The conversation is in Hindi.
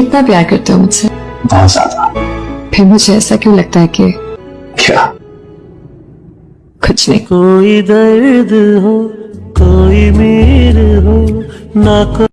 कितना प्यार करते हो मुझसे। बहुत ज़्यादा। फिर मुझे ऐसा क्यों लगता है कि क्या? कुछ नहीं। कोई दर्द हो कोई मीर हो ना को